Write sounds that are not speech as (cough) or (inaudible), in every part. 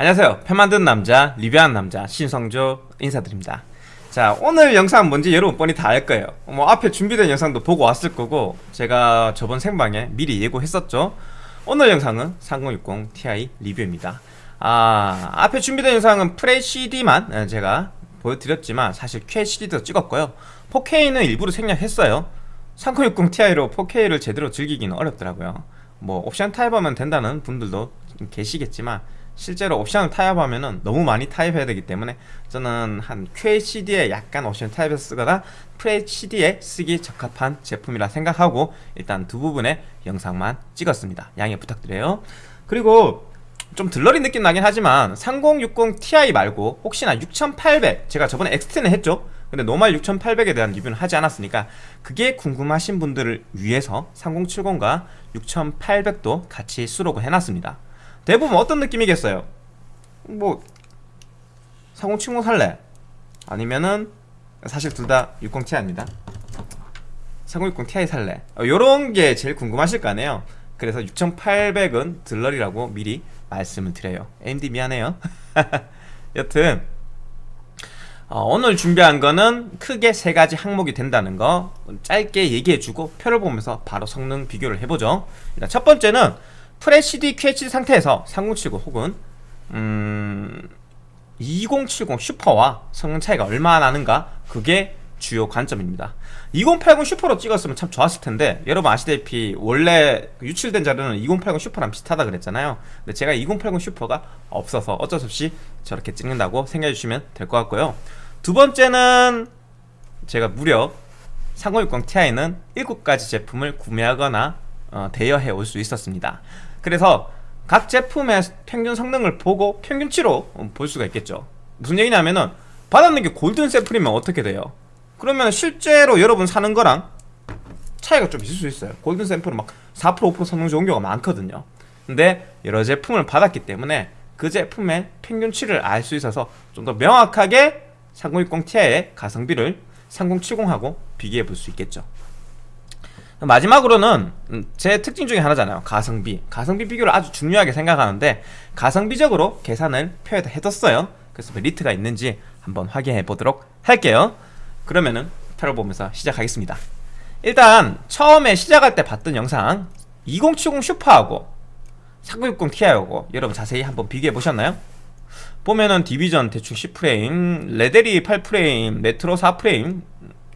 안녕하세요. 편 만드는 남자 리뷰하는 남자 신성조 인사드립니다. 자 오늘 영상 뭔지 여러분 뻔히 다 알 거예요. 뭐 앞에 준비된 영상도 보고 왔을 거고 제가 저번 생방에 미리 예고했었죠. 오늘 영상은 3060 Ti 리뷰입니다. 아 앞에 준비된 영상은 프레 CD만 제가 보여드렸지만 사실 QHD도 찍었고요. 4K는 일부러 생략했어요. 3060 Ti로 4K를 제대로 즐기기는 어렵더라고요. 뭐 옵션 타입하면 된다는 분들도 계시겠지만 실제로 옵션을 타협하면은 너무 많이 타입해야 되기 때문에 저는 한 QHD에 약간 옵션 타입해서 쓰거나 FHD에 쓰기 적합한 제품이라 생각하고 일단 두 부분의 영상만 찍었습니다. 양해 부탁드려요. 그리고 좀 들러리 느낌 나긴 하지만 3060 Ti 말고 혹시나 6800 제가 저번에 X10을 했죠? 근데 노말 6800에 대한 리뷰는 하지 않았으니까 그게 궁금하신 분들을 위해서 3070과 6800도 같이 수록을 해놨습니다 대부분 어떤 느낌이겠어요? 뭐3070 살래? 아니면은 사실 둘 다 60ti입니다 3060 ti 살래? 어, 요런 게 제일 궁금하실 거 아니에요 그래서 6800은 들러리라고 미리 말씀을 드려요 AMD 미안해요 (laughs) 여튼 어, 오늘 준비한 거는 크게 세 가지 항목이 된다는 거 짧게 얘기해주고 표를 보면서 바로 성능 비교를 해보죠 일단 첫 번째는 FHD, QHD 상태에서 3070 혹은 음... 2070 슈퍼와 성능 차이가 얼마나 나는가? 그게 주요 관점입니다. 2080 슈퍼로 찍었으면 참 좋았을 텐데 여러분 아시다시피 원래 유출된 자료는 2080 슈퍼랑 비슷하다 그랬잖아요. 근데 제가 2080 슈퍼가 없어서 어쩔 수 없이 저렇게 찍는다고 생각해 주시면 될 것 같고요. 두 번째는 제가 무려 3060 Ti는 7가지 제품을 구매하거나 어, 대여해 올 수 있었습니다 그래서 각 제품의 평균 성능을 보고 평균치로 볼 수가 있겠죠. 무슨 얘기냐면은 받았는 게 골든 샘플이면 어떻게 돼요? 그러면 실제로 여러분 사는 거랑 차이가 좀 있을 수 있어요. 골든 샘플은 막 4% 5% 성능 좋은 경우가 많거든요. 근데 여러 제품을 받았기 때문에 그 제품의 평균치를 알 수 있어서 좀 더 명확하게 3060 Ti의 가성비를 3070하고 비교해 볼 수 있겠죠 마지막으로는 제 특징 중에 하나잖아요. 가성비. 가성비 비교를 아주 중요하게 생각하는데 가성비적으로 계산을 표해뒀어요. 그래서 메리트가 있는지 한번 확인해 보도록 할게요. 그러면은 표를 보면서 시작하겠습니다. 일단 처음에 시작할 때 봤던 영상 2070 슈퍼하고 3060 Ti하고 여러분 자세히 한번 비교해 보셨나요? 보면은 디비전 대충 10프레임 레데리 8프레임 메트로 4프레임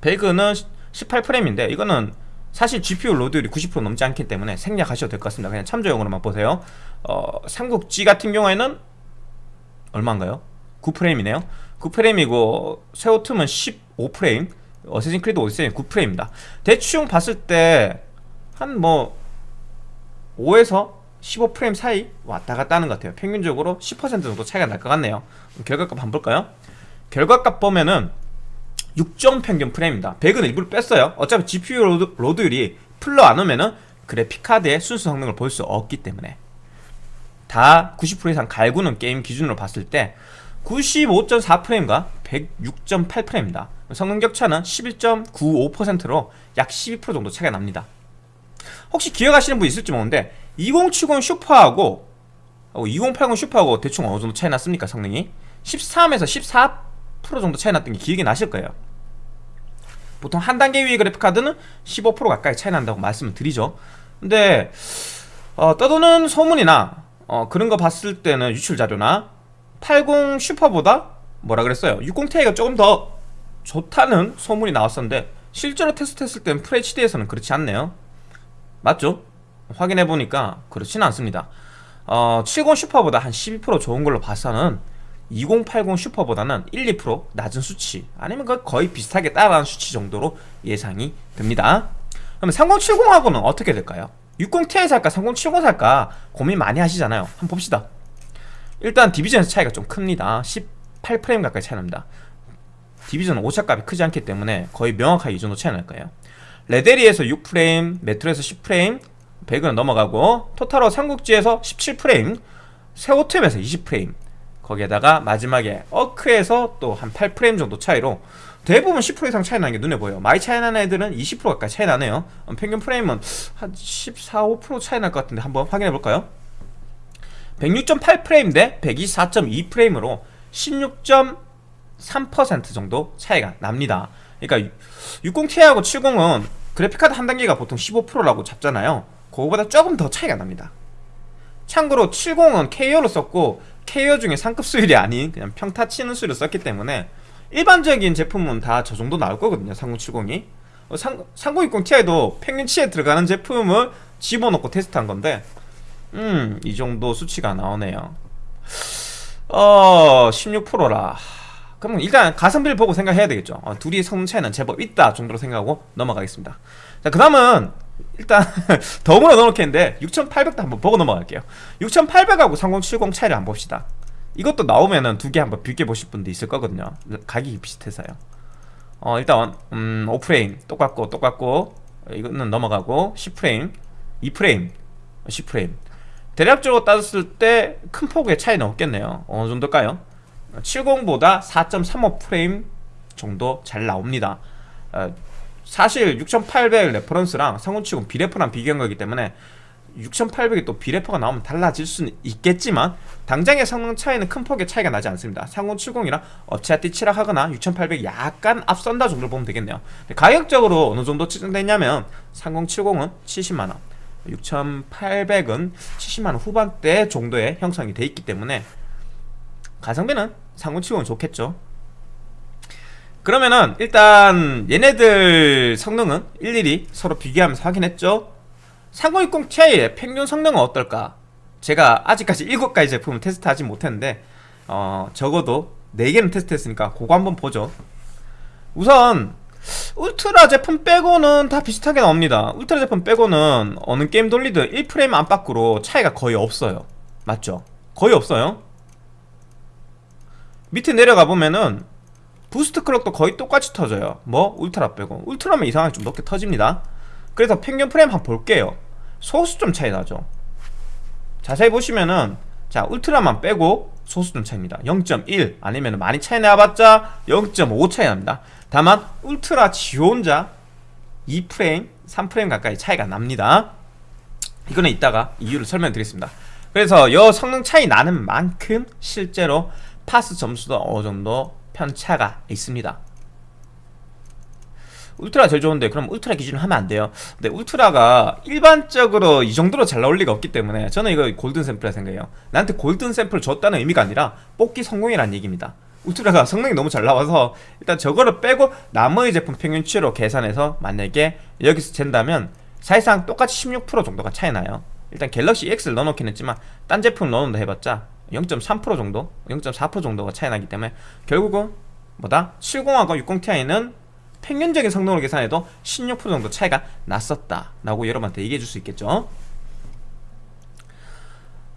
배그는 18프레임인데 이거는 사실 GPU load율이 90% 넘지 않기 때문에 생략하셔도 될 것 같습니다. 그냥 참조용으로만 보세요. 어, 삼국지 같은 경우에는 얼마인가요? 9프레임이네요. 9프레임이고 섀오툼은 15프레임. 어세신 크리드 오디세이 9프레임입니다. 대충 봤을 때 한 뭐 5에서 15프레임 사이 왔다 갔다 하는 것 같아요. 평균적으로 10% 정도 차이가 날 것 같네요. 결과값 한번 볼까요? 결과값 보면은 6종 평균 프레임입니다. 100은 일부러 뺐어요. 어차피 GPU 로드, 로드율이 풀러 안 오면은 그래픽카드의 순수 성능을 볼 수 없기 때문에. 다 90% 이상 갈구는 게임 기준으로 봤을 때 95.4프레임과 106.8프레임입니다. 성능 격차는 11.95%로 약 12% 정도 차이가 납니다. 혹시 기억하시는 분 있을지 모르는데 2070 슈퍼하고 2080 슈퍼하고 대충 어느 정도 차이 났습니까 성능이? 13에서 14% 정도 차이 났던 게 기억이 나실 거예요 보통 한 단계 위의 그래픽카드는 15% 가까이 차이 난다고 말씀을 드리죠. 근데 어, 떠도는 소문이나 어, 그런 거 봤을 때는 유출 자료나 80 슈퍼보다 뭐라 그랬어요? 60ti가 조금 더 좋다는 소문이 나왔었는데 실제로 테스트했을 땐 FHD에서는 그렇지 않네요. 맞죠? 확인해보니까 그렇지는 않습니다. 어, 70 슈퍼보다 한 12% 좋은 걸로 봐서는 2080 슈퍼보다는 1, 2% 낮은 수치 아니면 거의 비슷하게 따라가는 수치 정도로 예상이 됩니다. 그럼 3070하고는 어떻게 될까요? 60ti 살까 3070 살까 고민 많이 하시잖아요. 한번 봅시다. 일단 디비전에서 차이가 좀 큽니다. 18프레임 가까이 차이 납니다. 디비전은 오차값이 크지 않기 때문에 거의 명확하게 이 정도 차이 날 거예요. 레데리에서 6프레임, 메트로에서 10프레임 배그는 넘어가고 토탈로 삼국지에서 17프레임 세오템에서 20프레임 거기에다가 마지막에 어크에서 또 한 8프레임 정도 차이로 대부분 10% 이상 차이 나는 게 눈에 보여요. 많이 차이 나는 애들은 20% 가까이 차이 나네요. 평균 프레임은 한 14, 5% 차이 날 것 같은데 한번 확인해 볼까요? 106.8프레임 대 124.2프레임으로 16.3% 정도 차이가 납니다. 그러니까 60ti하고 70은 그래픽카드 한 단계가 보통 15%라고 잡잖아요. 그거보다 조금 더 차이가 납니다. 참고로 70은 KO로 썼고 KO 중에 상급 수율이 아닌 그냥 평타 치는 수율을 썼기 때문에 일반적인 제품은 다 저 정도 나올 거거든요 3070이. 3060ti도 평균치에 들어가는 제품을 집어넣고 테스트한 건데 음 이 정도 수치가 나오네요. 어 16%라. 그럼 일단 가성비를 보고 생각해야 되겠죠. 어, 둘이 성능 차이는 제법 있다 정도로 생각하고 넘어가겠습니다. 자그 다음은 일단 (laughs) 덤으로 넣어놓겠는데 6800도 한번 보고 넘어갈게요. 6800하고 3070 차이를 한번 봅시다. 이것도 나오면은 두 개 한번 비교 보실 분도 있을 거거든요. 가격이 비슷해서요. 어 일단 음 5프레임 똑같고 똑같고 이거는 넘어가고 10프레임 2프레임 10프레임. 대략적으로 따졌을 때 큰 폭의 차이는 없겠네요. 어느 정도일까요? 70보다 4.35프레임 정도 잘 나옵니다. 어, 사실 6800 reference랑 상온치고 비레퍼랑 비교한 거기 때문에 6800이 또 비레퍼가 나오면 달라질 수는 있겠지만 당장의 성능 차이는 큰 폭의 차이가 나지 않습니다. 3070이랑 업체한테 치락하거나 6800 약간 앞선다 정도로 보면 되겠네요. 가격적으로 어느 정도 측정됐냐면 3070은 70만원 6800은 70만원 후반대 정도의 형성이 돼 있기 때문에 가성비는 3070은 좋겠죠 그러면은 일단 얘네들 성능은 일일이 서로 비교하면서 확인했죠? 3060 Ti의 평균 성능은 어떨까? 제가 아직까지 7가지 제품을 테스트하지 못했는데 어, 적어도 4개는 테스트했으니까 그거 한번 보죠. 우선 울트라 제품 빼고는 다 비슷하게 나옵니다. 울트라 제품 빼고는 어느 게임 돌리든 1프레임 안팎으로 차이가 거의 없어요. 맞죠? 거의 없어요. 밑에 내려가 보면은 boost clock도 거의 똑같이 터져요. 뭐? 울트라 빼고. 울트라면 이상하게 좀 높게 터집니다. 그래서 평균 프레임 한번 볼게요. 소수 좀 차이 나죠? 자세히 보시면은 자 울트라만 빼고 소수 좀 차이입니다. 0.1 아니면 많이 차이 나봤자 0.5 차이 납니다. 다만 울트라 지 혼자 2프레임 3프레임 가까이 차이가 납니다. 이거는 이따가 이유를 설명드리겠습니다. 그래서 여 성능 차이 나는 만큼 실제로 파스 점수도 어느 정도 편차가 있습니다. 울트라 제일 좋은데 그럼 울트라 기준으로 하면 안 돼요. 근데 울트라가 일반적으로 이 정도로 잘 나올 리가 없기 때문에 저는 이거 골든 샘플이라 생각해요. 나한테 골든 샘플 줬다는 의미가 아니라 뽑기 성공이라는 얘기입니다. 울트라가 (laughs) 성능이 너무 잘 나와서 일단 저거를 빼고 나머지 제품 평균치로 계산해서 만약에 여기서 잰다면 사실상 똑같이 16% 정도가 차이 나요. 일단 갤럭시 X를 넣어놓긴 했지만 딴 제품 넣어놓는다 해봤자 0.3% 정도? 0.4% 정도가 차이 나기 때문에 결국은 뭐다? 70하고 60ti는 평균적인 성능으로 계산해도 16% 정도 차이가 났었다 라고 여러분한테 얘기해 줄 수 있겠죠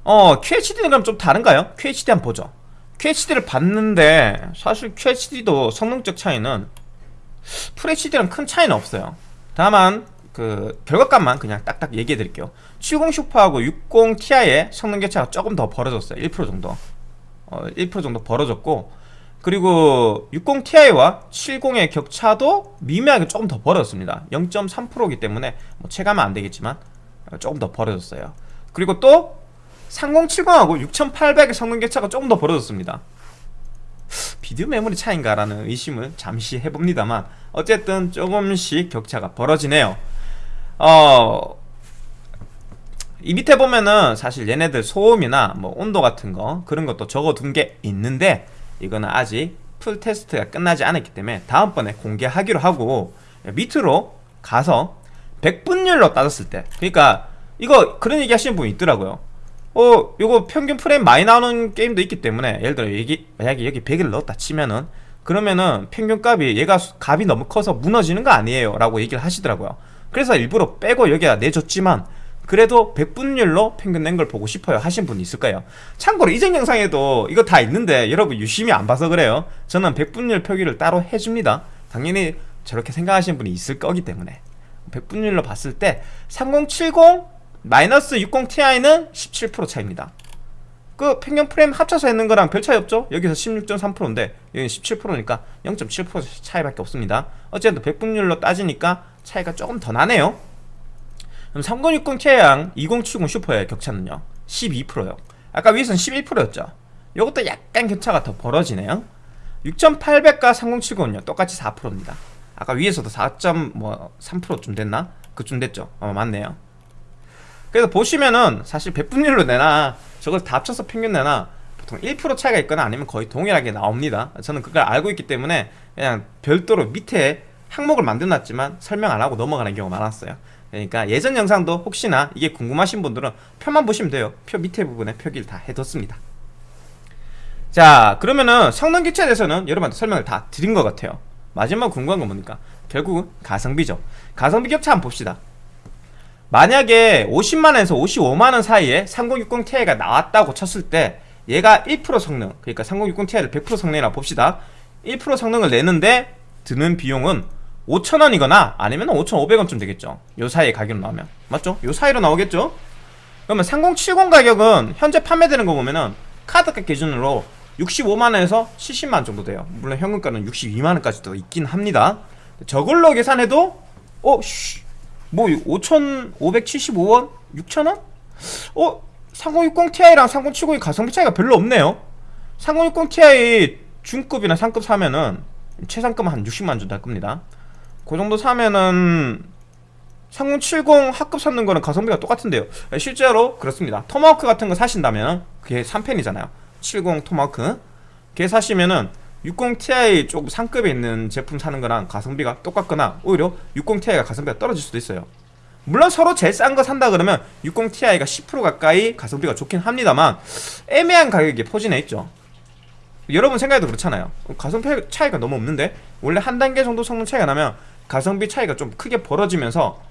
어 QHD는 그럼 좀 다른가요? QHD 한번 보죠 QHD를 봤는데 사실 QHD도 성능적 차이는 FHD랑 큰 차이는 없어요 다만 그 결과값만 그냥 딱딱 얘기해 드릴게요. 70 슈퍼하고 60 Ti의 성능 격차가 조금 더 벌어졌어요. 1% 정도. 어, 1% 정도 벌어졌고 그리고 60ti와 70의 격차도 미묘하게 조금 더 벌어졌습니다. 0.3%이기 때문에 뭐 체감은 안 되겠지만 조금 더 벌어졌어요. 그리고 또 3070하고 6800의 성능 격차가 조금 더 벌어졌습니다. 비디오 메모리 차인가 라는 의심을 잠시 해봅니다만 어쨌든 조금씩 격차가 벌어지네요 어... 이 밑에 보면은 사실 얘네들 소음이나 뭐 온도 같은 거 그런 것도 적어둔 게 있는데 이거는 아직 full 테스트가 끝나지 않았기 때문에 다음번에 공개하기로 하고 밑으로 가서 100분율로 따졌을 때 그러니까 이거 그런 얘기 하시는 분이 있더라고요. 어 요거 평균 프레임 많이 나오는 게임도 있기 때문에 예를 들어 여기 만약에 여기 100을 넣었다 치면은 그러면은 평균값이 얘가 값이 너무 커서 무너지는 거 아니에요? 라고 얘기를 하시더라고요 그래서 일부러 빼고 여기다 내줬지만 그래도 100분율로 평균 낸 걸 보고 싶어요 하신 분이 있을까요? 참고로 이전 영상에도 이거 다 있는데 여러분 유심히 안 봐서 그래요. 저는 100분율 표기를 따로 해줍니다. 당연히 저렇게 생각하시는 분이 있을 거기 때문에. 100분율로 봤을 때 3070 마이너스 60ti는 17% 차입니다. 그 평균 프레임 합쳐서 했는 거랑 별 차이 없죠? 여기서 16.3%인데 여기는 17%니까 0.7% 차이밖에 없습니다. 어쨌든 100분율로 따지니까 차이가 조금 더 나네요. 그럼 3060 Ti랑 2070 슈퍼의 격차는요? 12%요. 아까 위에서는 11%였죠? 이것도 약간 격차가 더 벌어지네요. 6800과 3070은요 똑같이 4%입니다. 아까 위에서도 4.3%좀 됐나? 그쯤 됐죠? 어 맞네요. 그래서 보시면은 사실 배분율로 내나 저걸 다 합쳐서 평균 내나 보통 1% 차이가 있거나 아니면 거의 동일하게 나옵니다. 저는 그걸 알고 있기 때문에 그냥 별도로 밑에 항목을 만들어놨지만 설명 안 하고 넘어가는 경우가 많았어요. 그러니까 예전 영상도 혹시나 이게 궁금하신 분들은 표만 보시면 돼요. 표 밑에 부분에 표기를 다 해뒀습니다. 자 그러면은 성능 기체에 대해서는 여러분한테 설명을 다 드린 것 같아요. 마지막 궁금한 건 뭡니까? 결국은 가성비죠. 가성비 격차 한번 봅시다. 만약에 50만원에서 55만원 사이에 3060ti가 나왔다고 쳤을 때 얘가 1% 성능 그러니까 3060ti를 100% 성능이라 봅시다. 1% 성능을 내는데 드는 비용은 5천원이거나 아니면 5,500원쯤 되겠죠 요 사이에 가격으로 나오면 맞죠? 요 사이로 나오겠죠? 그러면 3070 가격은 현재 판매되는 거 보면은 카드값 기준으로 65만원에서 70만원 정도 돼요 물론 현금가는 62만원까지도 있긴 합니다 저걸로 계산해도 어? 쉬, 뭐 5,575원? 6천원? 어? 3060ti랑 3070이 가성비 차이가 별로 없네요 3060ti 중급이나 상급 사면은 최상급은 한 60만원 정도 할 겁니다 그 정도 사면은 3070 합급 샀는 거는 가성비가 똑같은데요. 실제로 그렇습니다. 토마호크 같은 거 사신다면 그게 3펜이잖아요. 70 토마호크. 걔 사시면은 60ti 조금 상급에 있는 제품 사는 거랑 가성비가 똑같거나 오히려 60ti가 가성비가 떨어질 수도 있어요. 물론 서로 제일 싼 거 산다 그러면 60ti가 10% 가까이 가성비가 좋긴 합니다만 애매한 가격에 포진해 있죠. 여러분 생각해도 그렇잖아요. 가성비 차이가 너무 없는데 원래 한 단계 정도 성능 차이가 나면 가성비 차이가 좀 크게 벌어지면서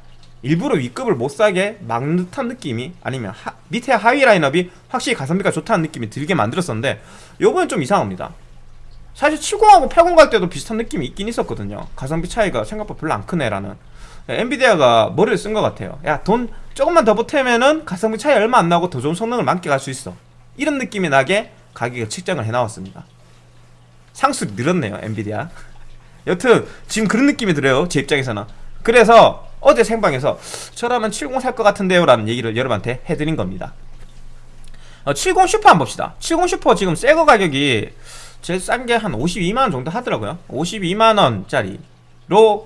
일부러 위급을 못 사게 막는 듯한 느낌이 아니면 하, 밑에 하위 라인업이 확실히 가성비가 좋다는 느낌이 들게 만들었었는데 요번엔 좀 이상합니다. 사실 70하고 80 갈 때도 비슷한 느낌이 있긴 있었거든요. 가성비 차이가 생각보다 별로 안 크네 라는. 엔비디아가 머리를 쓴 것 같아요. 야 돈 조금만 더 보태면은 가성비 차이 얼마 안 나고 더 좋은 성능을 만끽할 수 있어. 이런 느낌이 나게 가격을 측정을 해나왔습니다. 상술이 늘었네요 엔비디아 여튼 지금 그런 느낌이 들어요 제 입장에서는. 그래서 어제 생방에서 저라면 70 살 것 같은데요 라는 얘기를 여러분한테 해드린 겁니다. 어, 70 슈퍼 한번 봅시다. 70 슈퍼 지금 새거 가격이 제일 싼 게 한 52만원 정도 하더라고요. 52만원짜리로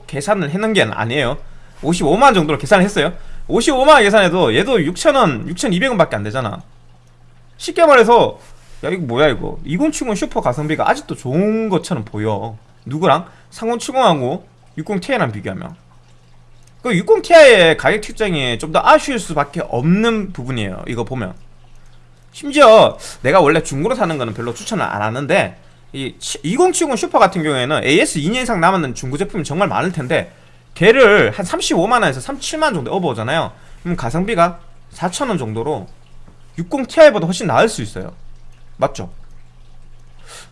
계산을 해놓은 게 아니에요. 55만원 정도로 계산을 했어요. 55만원 계산해도 얘도 6천원 6,200원 밖에 안 되잖아. 쉽게 말해서 야 이거 뭐야 이거? 2070 슈퍼 가성비가 아직도 좋은 것처럼 보여 누구랑? 3070하고 60ti랑 비교하면 그 60ti의 가격 측정이 좀 더 아쉬울 수밖에 없는 부분이에요 이거 보면 심지어 내가 원래 중고로 사는 거는 별로 추천을 안 하는데 이 2070 슈퍼 같은 경우에는 AS 2년 이상 남았는 중고 제품이 정말 많을 텐데 걔를 한 35만원에서 37만원 정도 업어오잖아요 그럼 가성비가 4천원 정도로 60ti보다 훨씬 나을 수 있어요 맞죠?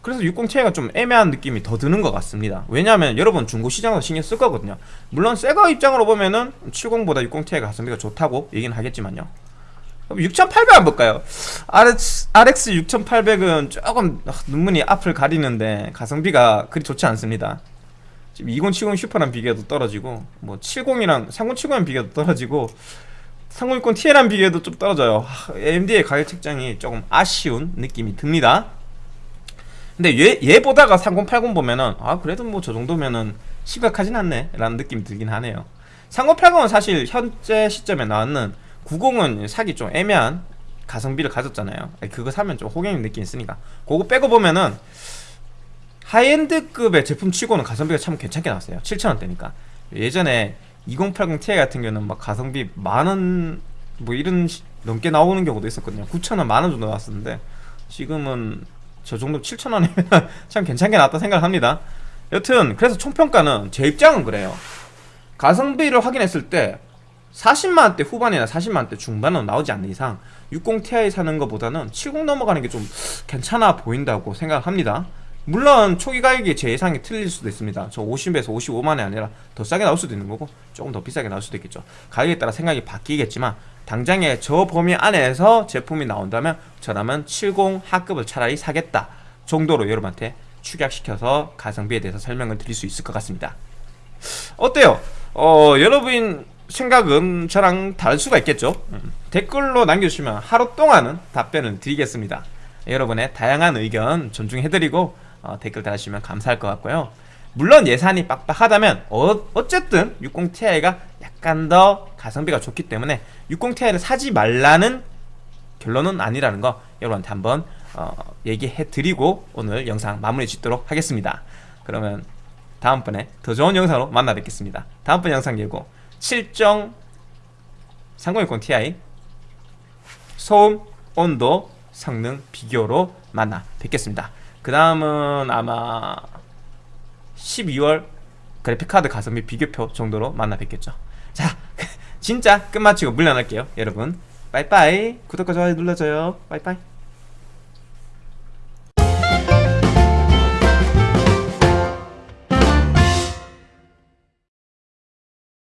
그래서 60ti가 좀 애매한 느낌이 더 드는 것 같습니다. 왜냐하면 여러분 중고 시장에서 신경 쓸 거거든요. 물론 새거 입장으로 보면은 70보다 60ti가 가성비가 좋다고 얘기는 하겠지만요. 6800 한번 볼까요? RX, RX 6800은 조금 눈물이 앞을 가리는데 가성비가 그리 좋지 않습니다. 지금 2070 슈퍼랑 비교해도 떨어지고 뭐 70이랑 3070이랑 비교해도 떨어지고 3060 Ti랑 비교해도 좀 떨어져요. AMD의 가격 책정이 조금 아쉬운 느낌이 듭니다 근데 얘, 얘 보다가 3080 보면은 아 그래도 뭐 저 정도면은 심각하진 않네. 라는 느낌이 들긴 하네요. 3080은 사실 현재 시점에 나왔는 90은 사기 좀 애매한 가성비를 가졌잖아요. 그거 사면 좀 호갱이 느낌 있으니까. 그거 빼고 보면은 하이엔드급의 제품 치고는 가성비가 참 괜찮게 나왔어요. 7천원대니까. 예전에 2080ti 같은 경우는 막 가성비 만원 뭐 이런 넘게 나오는 경우도 있었거든요. 9천원 만원 정도 나왔었는데 지금은 저 정도 7천원이면 (laughs) 참 괜찮게 나왔다 생각합니다. 여튼 그래서 총평가는 제 입장은 그래요. 가성비를 확인했을 때 40만원대 후반이나 40만원대 중반은 나오지 않는 이상 60ti 사는 것보다는 70 넘어가는 게 좀 괜찮아 보인다고 생각합니다. 물론 초기 가격이 제 예상이 틀릴 수도 있습니다. 저 50에서 55만원이 아니라 더 싸게 나올 수도 있는 거고 조금 더 비싸게 나올 수도 있겠죠. 가격에 따라 생각이 바뀌겠지만 당장에 저 범위 안에서 제품이 나온다면 저라면 70 하급을 차라리 사겠다 정도로 여러분한테 축약시켜서 가성비에 대해서 설명을 드릴 수 있을 것 같습니다. 어때요? 어, 여러분 생각은 저랑 다를 수가 있겠죠? 음, 댓글로 남겨주시면 하루 동안은 답변을 드리겠습니다. 여러분의 다양한 의견 존중해드리고 어, 댓글 달아주시면 감사할 것 같고요 물론 예산이 빡빡하다면 어, 어쨌든 60ti가 약간 더 가성비가 좋기 때문에 60ti를 사지 말라는 결론은 아니라는 거 여러분한테 한번 어, 얘기해드리고 오늘 영상 마무리 짓도록 하겠습니다. 그러면 다음번에 더 좋은 영상으로 만나 뵙겠습니다. 다음번 영상 예고 7정 3060 Ti 소음, 온도, 성능 비교로 만나 뵙겠습니다. 그 다음은 아마 12월 그래픽카드 가성비 비교표 정도로 만나 뵙겠죠. 자 (laughs) 진짜 끝마치고 물러날게요 여러분. 빠이빠이. 구독과 좋아요 눌러줘요. 빠이빠이